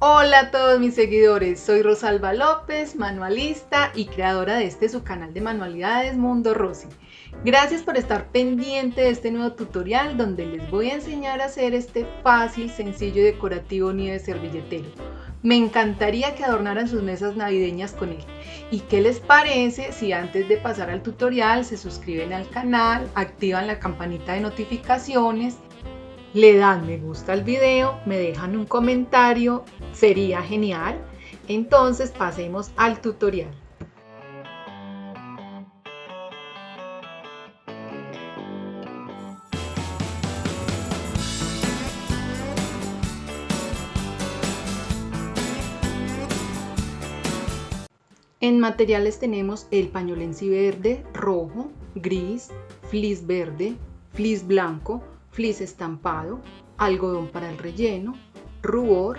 Hola a todos mis seguidores, soy Rosalba López, manualista y creadora de este su canal de manualidades Mundo Rosy. Gracias por estar pendiente de este nuevo tutorial donde les voy a enseñar a hacer este fácil, sencillo y decorativo nido de servilletero. Me encantaría que adornaran sus mesas navideñas con él. ¿Y qué les parece si antes de pasar al tutorial se suscriben al canal, activan la campanita de notificaciones le dan me gusta al video, me dejan un comentario, sería genial. Entonces pasemos al tutorial. En materiales tenemos el pañolensi verde, rojo, gris, flis verde, flis blanco, flis estampado, algodón para el relleno, rubor,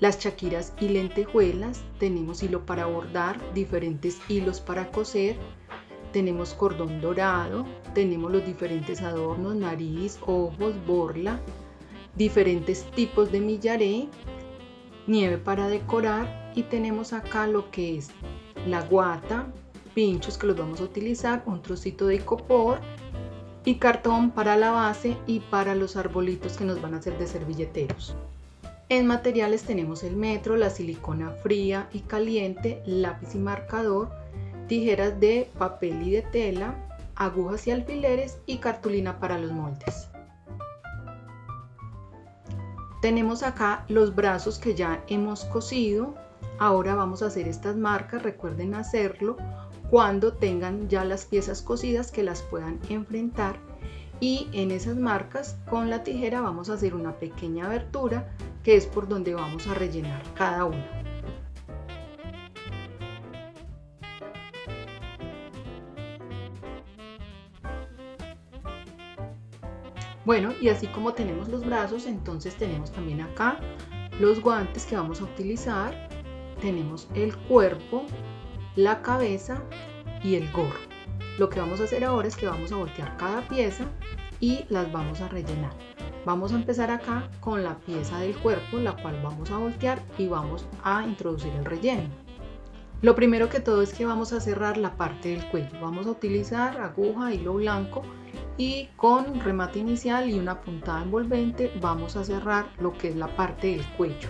las chaquiras y lentejuelas, tenemos hilo para bordar, diferentes hilos para coser, tenemos cordón dorado, tenemos los diferentes adornos, nariz, ojos, borla, diferentes tipos de millaré, nieve para decorar y tenemos acá lo que es la guata, pinchos que los vamos a utilizar, un trocito de icopor y cartón para la base y para los arbolitos que nos van a hacer de servilleteros. En materiales tenemos el metro, la silicona fría y caliente, lápiz y marcador, tijeras de papel y de tela, agujas y alfileres y cartulina para los moldes. Tenemos acá los brazos que ya hemos cosido. Ahora vamos a hacer estas marcas, recuerden hacerlo cuando tengan ya las piezas cosidas que las puedan enfrentar y en esas marcas con la tijera vamos a hacer una pequeña abertura que es por donde vamos a rellenar cada una. Bueno, y así como tenemos los brazos, entonces tenemos también acá los guantes que vamos a utilizar. Tenemos el cuerpo, la cabeza y el gorro. Lo que vamos a hacer ahora es que vamos a voltear cada pieza y las vamos a rellenar. Vamos a empezar acá con la pieza del cuerpo, la cual vamos a voltear y vamos a introducir el relleno. Lo primero que todo es que vamos a cerrar la parte del cuello. Vamos a utilizar aguja, hilo blanco y con remate inicial y una puntada envolvente vamos a cerrar lo que es la parte del cuello.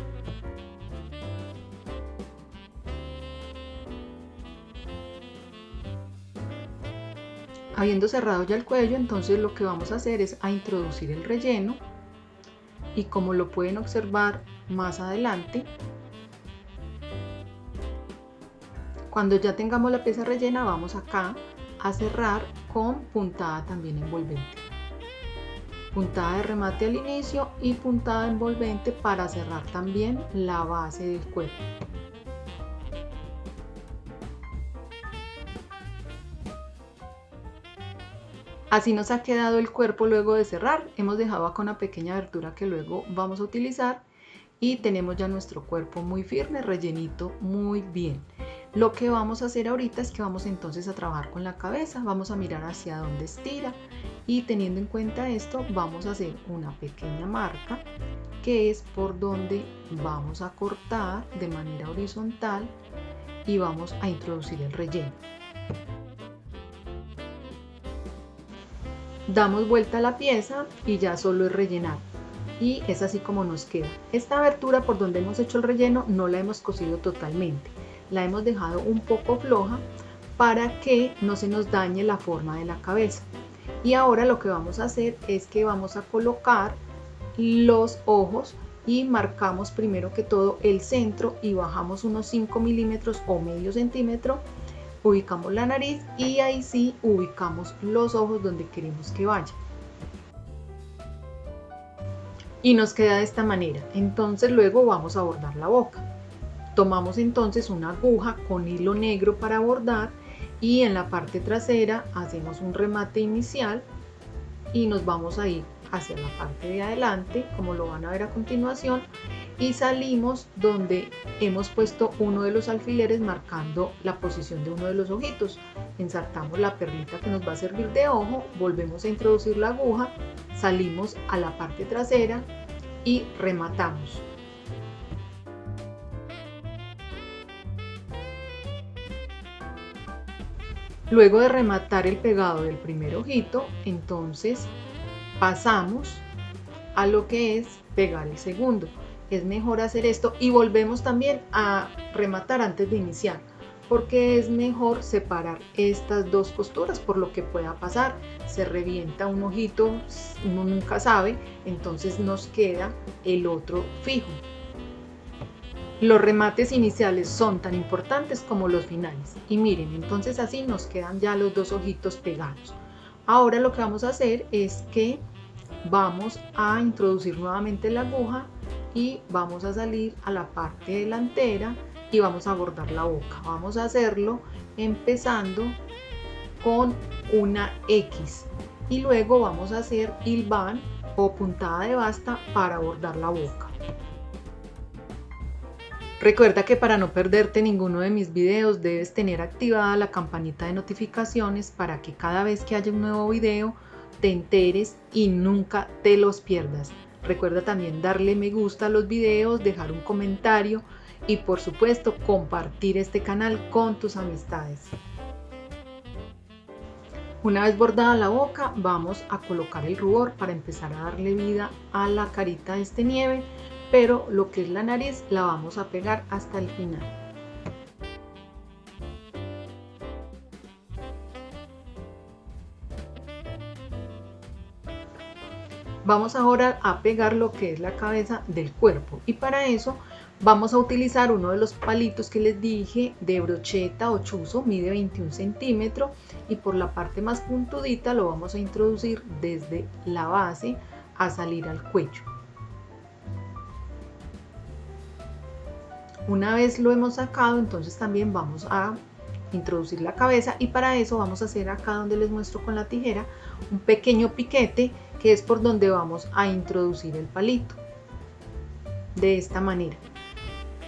Habiendo cerrado ya el cuello, entonces lo que vamos a hacer es a introducir el relleno y como lo pueden observar más adelante, cuando ya tengamos la pieza rellena vamos acá a cerrar con puntada también envolvente. Puntada de remate al inicio y puntada envolvente para cerrar también la base del cuerpo. Así nos ha quedado el cuerpo luego de cerrar. Hemos dejado acá una pequeña abertura que luego vamos a utilizar y tenemos ya nuestro cuerpo muy firme, rellenito muy bien. Lo que vamos a hacer ahorita es que vamos entonces a trabajar con la cabeza, vamos a mirar hacia dónde estira y teniendo en cuenta esto vamos a hacer una pequeña marca que es por donde vamos a cortar de manera horizontal y vamos a introducir el relleno. Damos vuelta a la pieza y ya solo es rellenar. Y es así como nos queda. Esta abertura por donde hemos hecho el relleno no la hemos cosido totalmente. La hemos dejado un poco floja para que no se nos dañe la forma de la cabeza. Y ahora lo que vamos a hacer es que vamos a colocar los ojos y marcamos primero que todo el centro y bajamos unos 5 milímetros o medio centímetro ubicamos la nariz y ahí sí ubicamos los ojos donde queremos que vaya. Y nos queda de esta manera. Entonces luego vamos a bordar la boca. Tomamos entonces una aguja con hilo negro para bordar y en la parte trasera hacemos un remate inicial y nos vamos a ir hacia la parte de adelante, como lo van a ver a continuación, y salimos donde hemos puesto uno de los alfileres marcando la posición de uno de los ojitos. Ensartamos la perlita que nos va a servir de ojo, volvemos a introducir la aguja, salimos a la parte trasera y rematamos. Luego de rematar el pegado del primer ojito, entonces pasamos a lo que es pegar el segundo. Es mejor hacer esto y volvemos también a rematar antes de iniciar porque es mejor separar estas dos costuras por lo que pueda pasar. Se revienta un ojito, uno nunca sabe, entonces nos queda el otro fijo. Los remates iniciales son tan importantes como los finales. Y miren, entonces así nos quedan ya los dos ojitos pegados. Ahora lo que vamos a hacer es que vamos a introducir nuevamente la aguja y vamos a salir a la parte delantera y vamos a bordar la boca. Vamos a hacerlo empezando con una X y luego vamos a hacer hilvan o puntada de basta para bordar la boca. Recuerda que para no perderte ninguno de mis videos debes tener activada la campanita de notificaciones para que cada vez que haya un nuevo video te enteres y nunca te los pierdas. Recuerda también darle me gusta a los videos, dejar un comentario y por supuesto compartir este canal con tus amistades. Una vez bordada la boca vamos a colocar el rubor para empezar a darle vida a la carita de este nieve, pero lo que es la nariz la vamos a pegar hasta el final. Vamos ahora a pegar lo que es la cabeza del cuerpo y para eso Vamos a utilizar uno de los palitos que les dije de brocheta o chuzo, mide 21 centímetros y por la parte más puntudita lo vamos a introducir desde la base a salir al cuello. Una vez lo hemos sacado, entonces también vamos a introducir la cabeza y para eso vamos a hacer acá donde les muestro con la tijera un pequeño piquete que es por donde vamos a introducir el palito de esta manera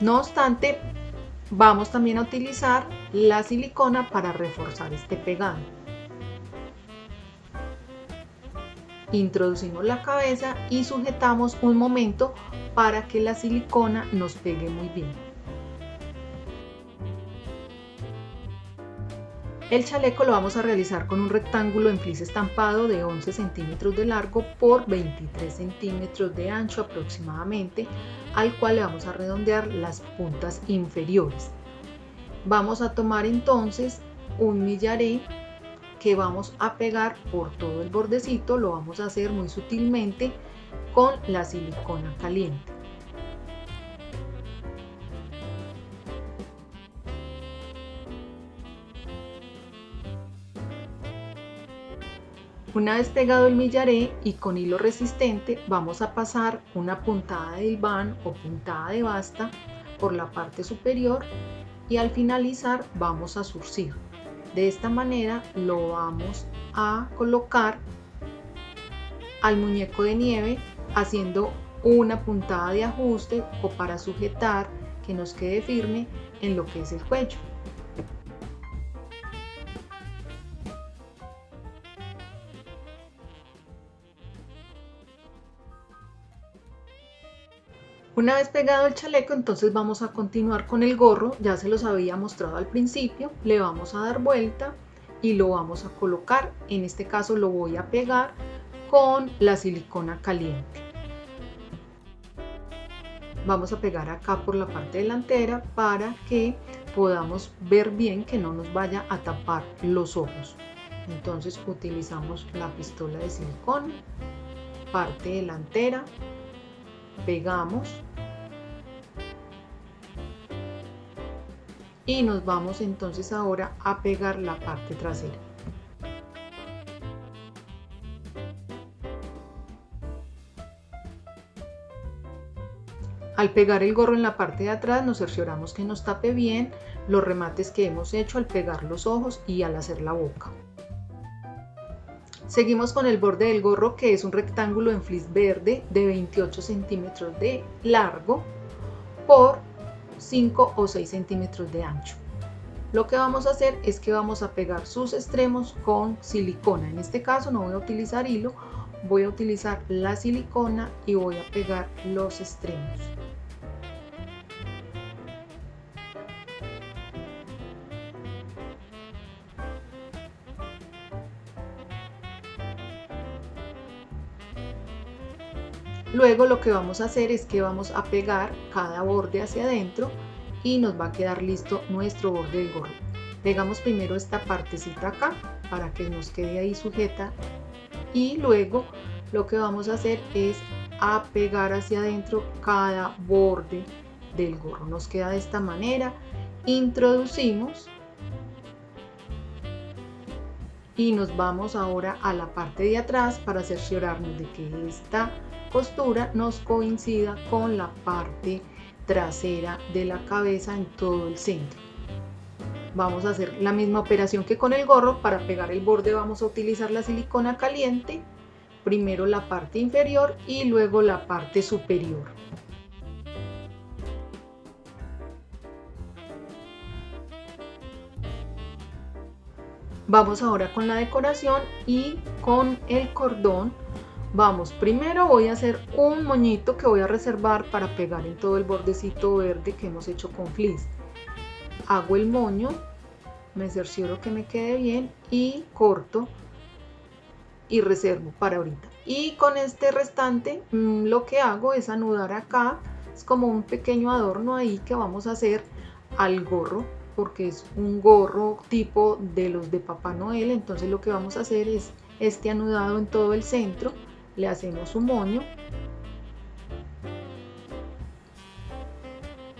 no obstante, vamos también a utilizar la silicona para reforzar este pegado. Introducimos la cabeza y sujetamos un momento para que la silicona nos pegue muy bien. El chaleco lo vamos a realizar con un rectángulo en flis estampado de 11 centímetros de largo por 23 centímetros de ancho aproximadamente, al cual le vamos a redondear las puntas inferiores. Vamos a tomar entonces un millaré que vamos a pegar por todo el bordecito, lo vamos a hacer muy sutilmente con la silicona caliente. Una vez pegado el millaré y con hilo resistente vamos a pasar una puntada de hilván o puntada de basta por la parte superior y al finalizar vamos a surcir. De esta manera lo vamos a colocar al muñeco de nieve haciendo una puntada de ajuste o para sujetar que nos quede firme en lo que es el cuello. Una vez pegado el chaleco, entonces vamos a continuar con el gorro. Ya se los había mostrado al principio. Le vamos a dar vuelta y lo vamos a colocar. En este caso lo voy a pegar con la silicona caliente. Vamos a pegar acá por la parte delantera para que podamos ver bien que no nos vaya a tapar los ojos. Entonces utilizamos la pistola de silicona, parte delantera, pegamos y nos vamos entonces ahora a pegar la parte trasera. Al pegar el gorro en la parte de atrás nos cercioramos que nos tape bien los remates que hemos hecho al pegar los ojos y al hacer la boca. Seguimos con el borde del gorro que es un rectángulo en flis verde de 28 centímetros de largo por 5 o 6 centímetros de ancho. Lo que vamos a hacer es que vamos a pegar sus extremos con silicona. En este caso no voy a utilizar hilo, voy a utilizar la silicona y voy a pegar los extremos. Luego lo que vamos a hacer es que vamos a pegar cada borde hacia adentro y nos va a quedar listo nuestro borde del gorro. Pegamos primero esta partecita acá para que nos quede ahí sujeta y luego lo que vamos a hacer es a pegar hacia adentro cada borde del gorro. Nos queda de esta manera. Introducimos y nos vamos ahora a la parte de atrás para cerciorarnos de que esta costura nos coincida con la parte trasera de la cabeza en todo el centro. Vamos a hacer la misma operación que con el gorro. Para pegar el borde vamos a utilizar la silicona caliente primero la parte inferior y luego la parte superior. Vamos ahora con la decoración y con el cordón. Vamos, primero voy a hacer un moñito que voy a reservar para pegar en todo el bordecito verde que hemos hecho con fleece. Hago el moño, me cercioro que me quede bien y corto y reservo para ahorita. Y con este restante mm, lo que hago es anudar acá, es como un pequeño adorno ahí que vamos a hacer al gorro porque es un gorro tipo de los de Papá Noel, entonces lo que vamos a hacer es este anudado en todo el centro, le hacemos un moño,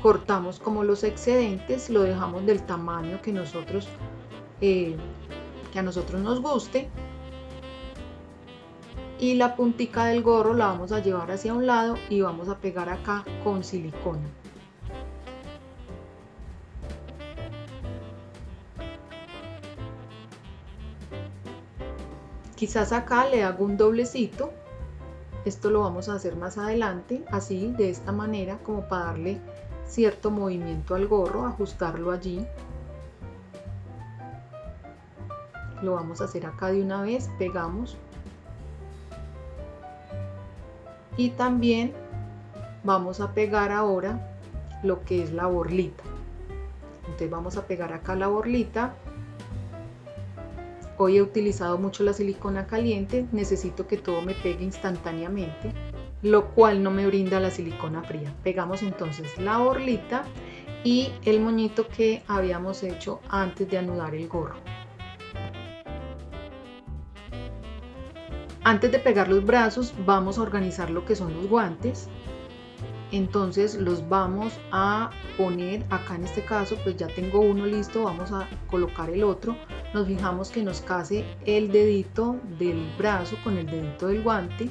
cortamos como los excedentes, lo dejamos del tamaño que nosotros eh, que a nosotros nos guste y la puntica del gorro la vamos a llevar hacia un lado y vamos a pegar acá con silicona Quizás acá le hago un doblecito. Esto lo vamos a hacer más adelante, así, de esta manera, como para darle cierto movimiento al gorro, ajustarlo allí. Lo vamos a hacer acá de una vez, pegamos. Y también vamos a pegar ahora lo que es la borlita. Entonces vamos a pegar acá la borlita Hoy he utilizado mucho la silicona caliente, necesito que todo me pegue instantáneamente, lo cual no me brinda la silicona fría. Pegamos entonces la borlita y el moñito que habíamos hecho antes de anudar el gorro. Antes de pegar los brazos vamos a organizar lo que son los guantes entonces los vamos a poner acá en este caso pues ya tengo uno listo vamos a colocar el otro nos fijamos que nos case el dedito del brazo con el dedito del guante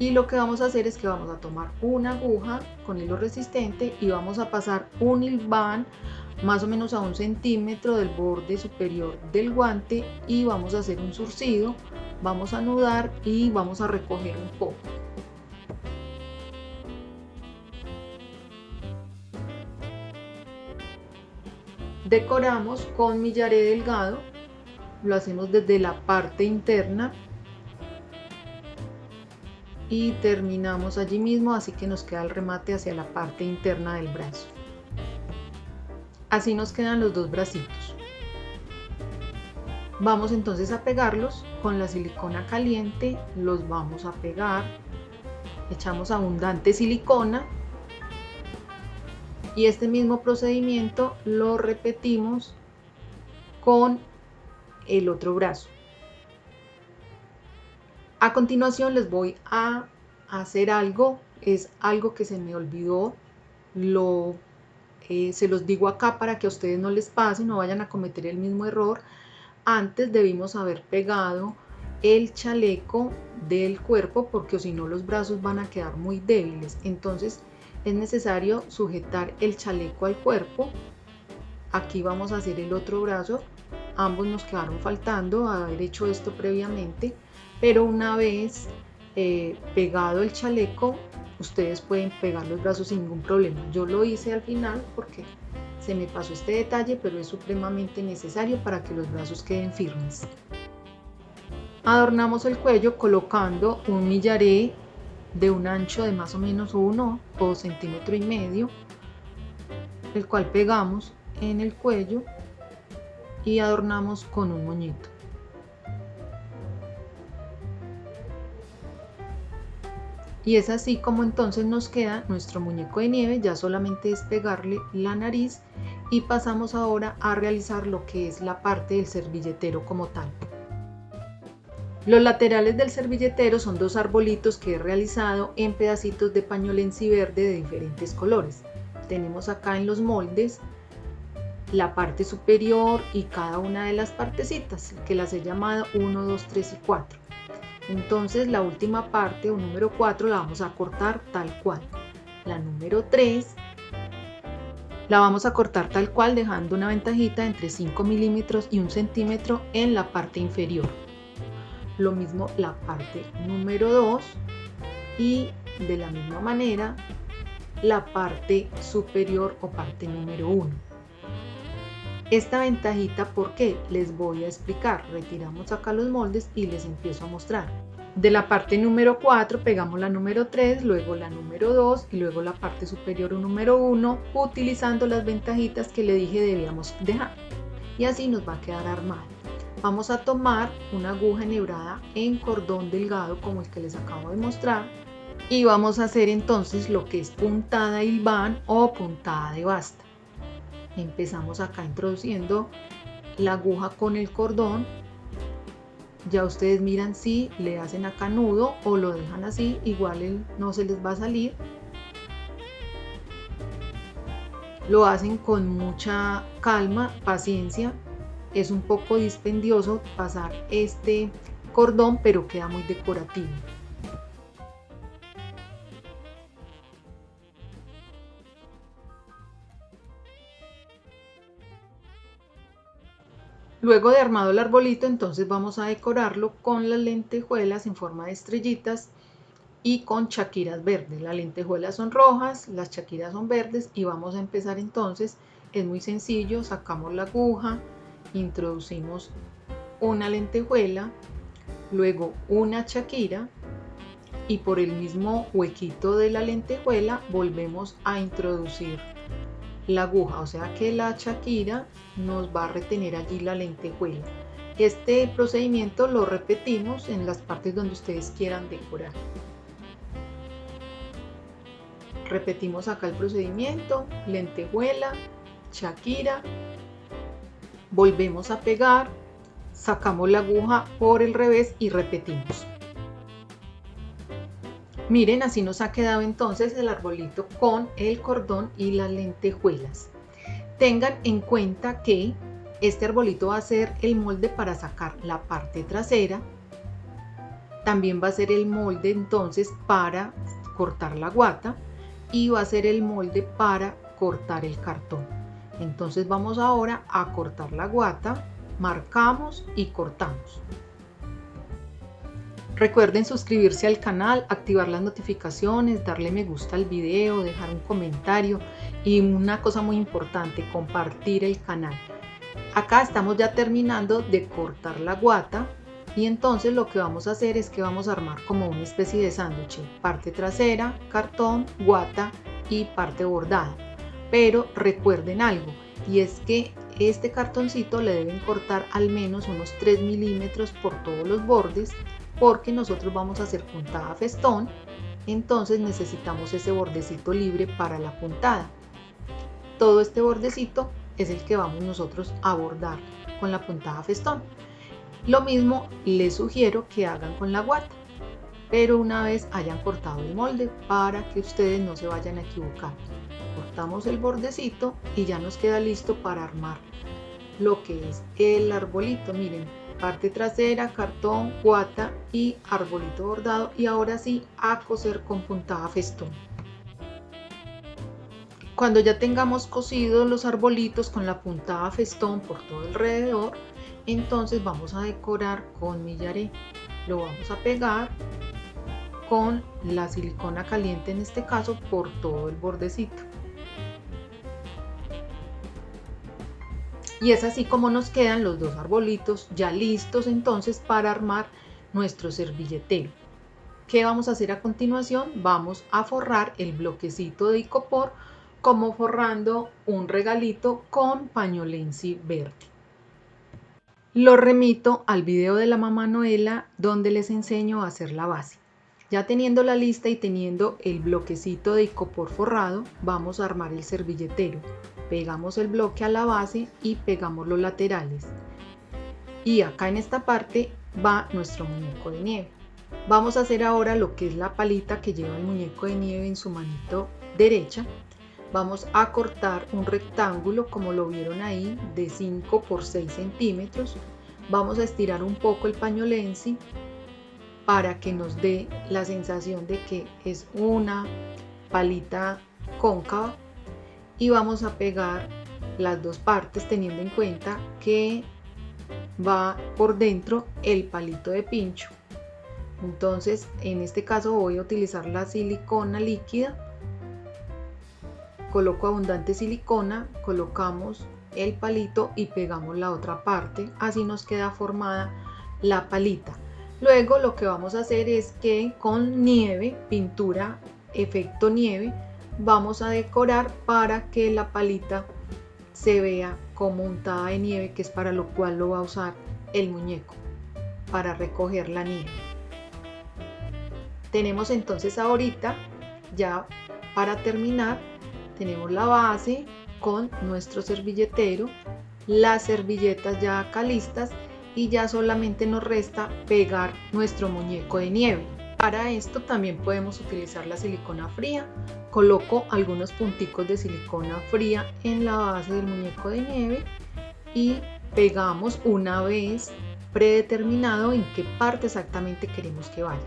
y lo que vamos a hacer es que vamos a tomar una aguja con hilo resistente y vamos a pasar un hilván más o menos a un centímetro del borde superior del guante y vamos a hacer un surcido vamos a anudar y vamos a recoger un poco Decoramos con millaré delgado, lo hacemos desde la parte interna y terminamos allí mismo, así que nos queda el remate hacia la parte interna del brazo. Así nos quedan los dos bracitos. Vamos entonces a pegarlos con la silicona caliente, los vamos a pegar, echamos abundante silicona y este mismo procedimiento lo repetimos con el otro brazo. A continuación les voy a hacer algo, es algo que se me olvidó, lo, eh, se los digo acá para que a ustedes no les pase, no vayan a cometer el mismo error. Antes debimos haber pegado el chaleco del cuerpo porque si no los brazos van a quedar muy débiles. Entonces es necesario sujetar el chaleco al cuerpo. Aquí vamos a hacer el otro brazo. Ambos nos quedaron faltando haber hecho esto previamente, pero una vez eh, pegado el chaleco, ustedes pueden pegar los brazos sin ningún problema. Yo lo hice al final porque se me pasó este detalle, pero es supremamente necesario para que los brazos queden firmes. Adornamos el cuello colocando un millaré de un ancho de más o menos 1 o centímetro y medio, el cual pegamos en el cuello y adornamos con un moñito. Y es así como entonces nos queda nuestro muñeco de nieve, ya solamente es pegarle la nariz y pasamos ahora a realizar lo que es la parte del servilletero como tal. Los laterales del servilletero son dos arbolitos que he realizado en pedacitos de pañolensi verde de diferentes colores. Tenemos acá en los moldes la parte superior y cada una de las partecitas que las he llamado 1, 2, 3 y 4. Entonces la última parte o número 4 la vamos a cortar tal cual. La número 3 la vamos a cortar tal cual dejando una ventajita entre 5 milímetros y 1 centímetro en la parte inferior. Lo mismo la parte número 2 y de la misma manera la parte superior o parte número 1. Esta ventajita, ¿por qué? Les voy a explicar. Retiramos acá los moldes y les empiezo a mostrar. De la parte número 4 pegamos la número 3, luego la número 2 y luego la parte superior número 1 utilizando las ventajitas que le dije debíamos dejar. Y así nos va a quedar armado. Vamos a tomar una aguja enhebrada en cordón delgado como el que les acabo de mostrar y vamos a hacer entonces lo que es puntada hilván o puntada de basta. Empezamos acá introduciendo la aguja con el cordón. Ya ustedes miran si le hacen acá nudo o lo dejan así igual no se les va a salir. Lo hacen con mucha calma paciencia es un poco dispendioso pasar este cordón pero queda muy decorativo Luego de armado el arbolito, entonces vamos a decorarlo con las lentejuelas en forma de estrellitas y con chaquiras verdes. Las lentejuelas son rojas, las chaquiras son verdes y vamos a empezar entonces. Es muy sencillo, sacamos la aguja, introducimos una lentejuela, luego una chaquira y por el mismo huequito de la lentejuela volvemos a introducir la aguja, o sea que la chaquira nos va a retener allí la lentejuela. Este procedimiento lo repetimos en las partes donde ustedes quieran decorar. Repetimos acá el procedimiento, lentejuela, chaquira, volvemos a pegar, sacamos la aguja por el revés y repetimos. Miren, así nos ha quedado entonces el arbolito con el cordón y las lentejuelas. Tengan en cuenta que este arbolito va a ser el molde para sacar la parte trasera. También va a ser el molde entonces para cortar la guata y va a ser el molde para cortar el cartón. Entonces vamos ahora a cortar la guata, marcamos y cortamos. Recuerden suscribirse al canal, activar las notificaciones, darle me gusta al video, dejar un comentario y una cosa muy importante, compartir el canal. Acá estamos ya terminando de cortar la guata y entonces lo que vamos a hacer es que vamos a armar como una especie de sándwich, parte trasera, cartón, guata y parte bordada. Pero recuerden algo y es que este cartoncito le deben cortar al menos unos 3 milímetros por todos los bordes porque nosotros vamos a hacer puntada festón, entonces necesitamos ese bordecito libre para la puntada. Todo este bordecito es el que vamos nosotros a bordar con la puntada festón. Lo mismo les sugiero que hagan con la guata, pero una vez hayan cortado el molde para que ustedes no se vayan a equivocar. Cortamos el bordecito y ya nos queda listo para armar lo que es el arbolito. Miren, parte trasera, cartón, guata y arbolito bordado y ahora sí a coser con puntada festón. Cuando ya tengamos cosidos los arbolitos con la puntada festón por todo alrededor, entonces vamos a decorar con millaré. Lo vamos a pegar con la silicona caliente en este caso por todo el bordecito. Y es así como nos quedan los dos arbolitos ya listos entonces para armar nuestro servilletero. ¿Qué vamos a hacer a continuación? Vamos a forrar el bloquecito de icopor como forrando un regalito con pañolensi verde. Lo remito al video de la mamá Noela donde les enseño a hacer la base. Ya teniendo la lista y teniendo el bloquecito de icopor forrado, vamos a armar el servilletero. Pegamos el bloque a la base y pegamos los laterales. Y acá en esta parte va nuestro muñeco de nieve. Vamos a hacer ahora lo que es la palita que lleva el muñeco de nieve en su manito derecha. Vamos a cortar un rectángulo como lo vieron ahí de 5 por 6 centímetros. Vamos a estirar un poco el pañolensi para que nos dé la sensación de que es una palita cóncava. Y vamos a pegar las dos partes teniendo en cuenta que va por dentro el palito de pincho. Entonces en este caso voy a utilizar la silicona líquida. Coloco abundante silicona colocamos el palito y pegamos la otra parte. Así nos queda formada la palita Luego lo que vamos a hacer es que con nieve, pintura efecto nieve, vamos a decorar para que la palita se vea como untada de nieve, que es para lo cual lo va a usar el muñeco, para recoger la nieve. Tenemos entonces ahorita, ya para terminar, tenemos la base con nuestro servilletero, las servilletas ya acá listas y ya solamente nos resta pegar nuestro muñeco de nieve. Para esto también podemos utilizar la silicona fría. Coloco algunos punticos de silicona fría en la base del muñeco de nieve y pegamos una vez predeterminado en qué parte exactamente queremos que vaya.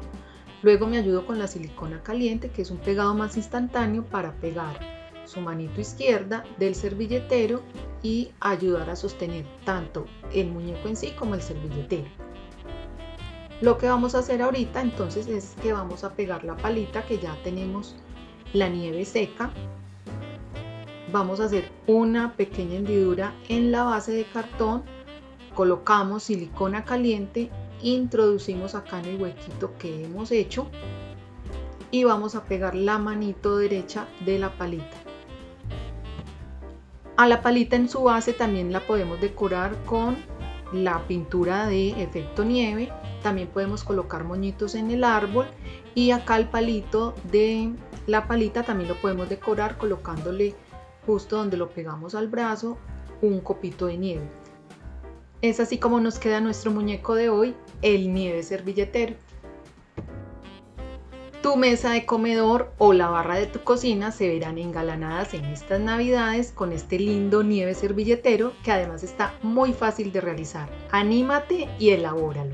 Luego me ayudo con la silicona caliente, que es un pegado más instantáneo para pegar su manito izquierda del servilletero y ayudar a sostener tanto el muñeco en sí como el servilletero. Lo que vamos a hacer ahorita entonces es que vamos a pegar la palita que ya tenemos la nieve seca. Vamos a hacer una pequeña hendidura en la base de cartón, colocamos silicona caliente, introducimos acá en el huequito que hemos hecho y vamos a pegar la manito derecha de la palita. A la palita en su base también la podemos decorar con la pintura de efecto nieve. También podemos colocar moñitos en el árbol y acá el palito de la palita también lo podemos decorar colocándole justo donde lo pegamos al brazo un copito de nieve. Es así como nos queda nuestro muñeco de hoy, el nieve servilletero. Tu mesa de comedor o la barra de tu cocina se verán engalanadas en estas navidades con este lindo nieve servilletero que además está muy fácil de realizar. Anímate y elabóralo.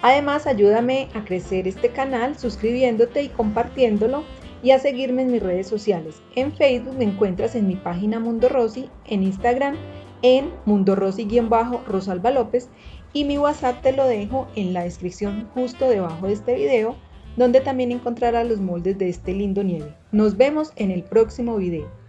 Además ayúdame a crecer este canal suscribiéndote y compartiéndolo y a seguirme en mis redes sociales. En Facebook me encuentras en mi página Mundo Rosy, en Instagram en Mundo Rosy-Rosalba López y mi WhatsApp te lo dejo en la descripción justo debajo de este video donde también encontrarás los moldes de este lindo nieve. Nos vemos en el próximo video.